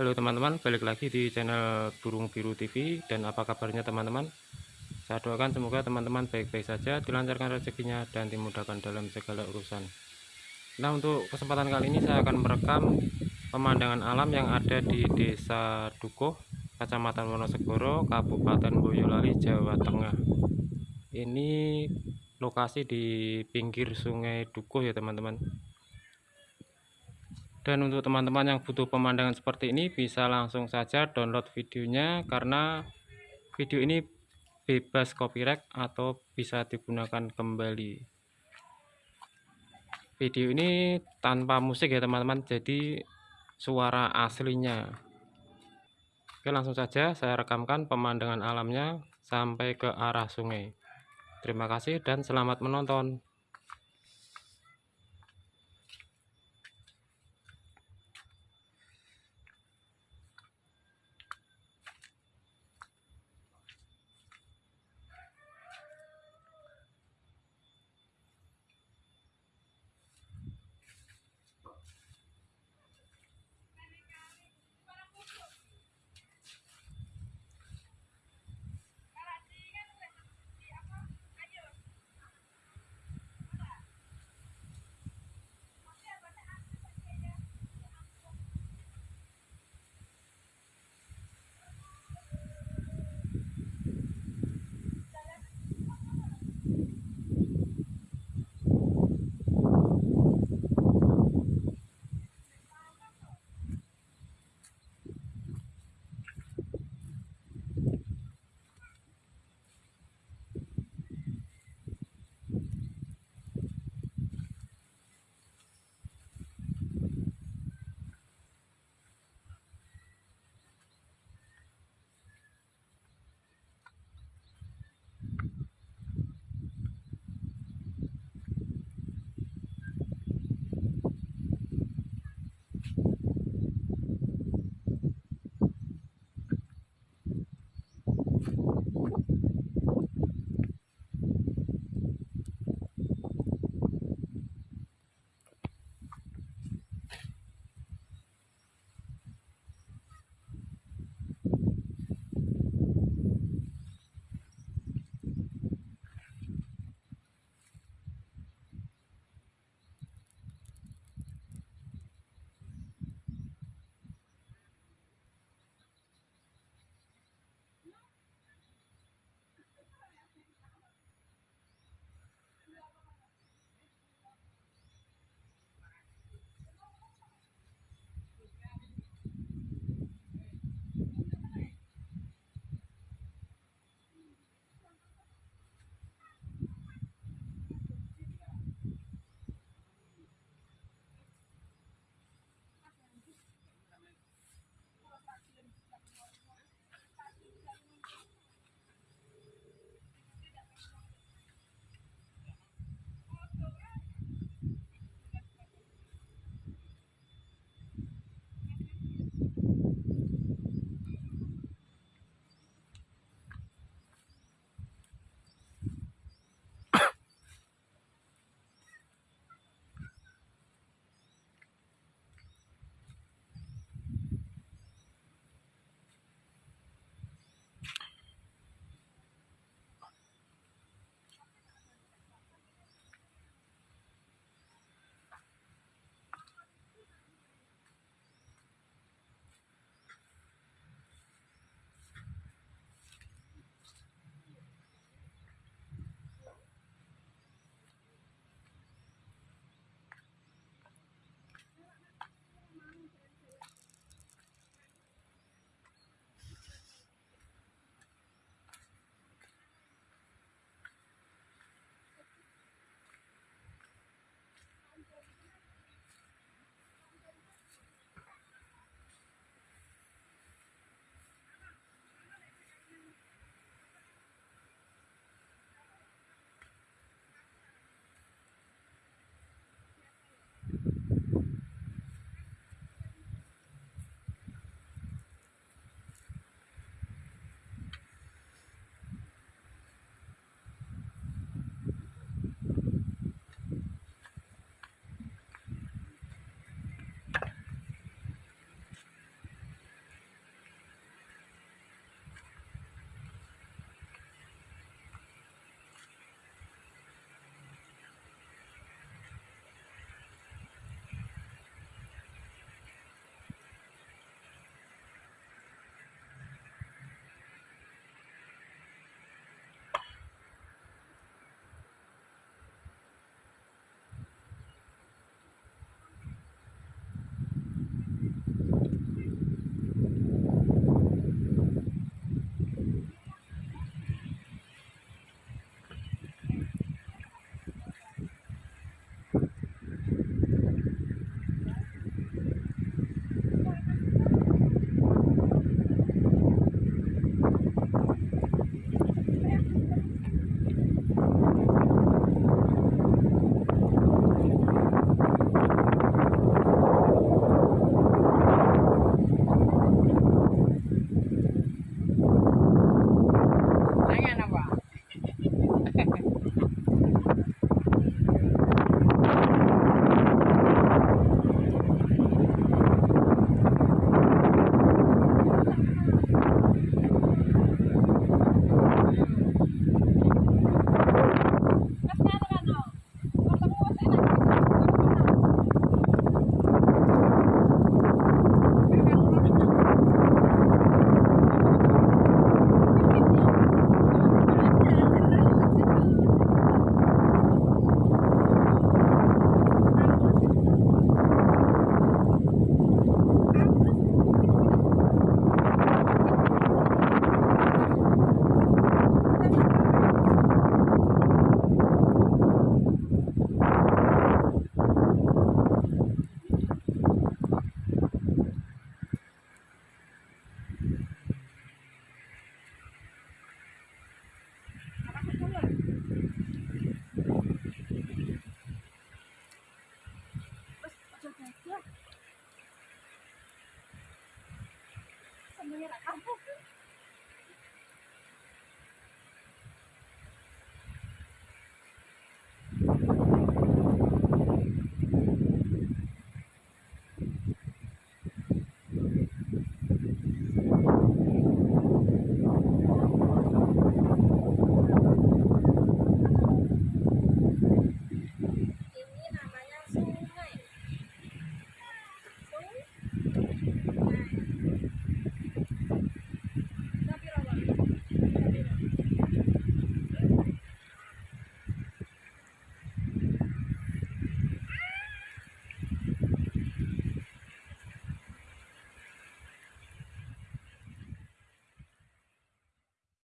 Halo teman-teman, balik lagi di channel Burung Biru TV dan apa kabarnya teman-teman? Saya doakan semoga teman-teman baik-baik saja, dilancarkan rezekinya dan dimudahkan dalam segala urusan. Nah, untuk kesempatan kali ini saya akan merekam pemandangan alam yang ada di Desa Dukuh, Kecamatan Wonosegoro, Kabupaten Boyolali, Jawa Tengah. Ini lokasi di pinggir Sungai Dukuh ya teman-teman dan untuk teman-teman yang butuh pemandangan seperti ini bisa langsung saja download videonya karena video ini bebas copyright atau bisa digunakan kembali. Video ini tanpa musik ya teman-teman jadi suara aslinya. Oke langsung saja saya rekamkan pemandangan alamnya sampai ke arah sungai. Terima kasih dan selamat menonton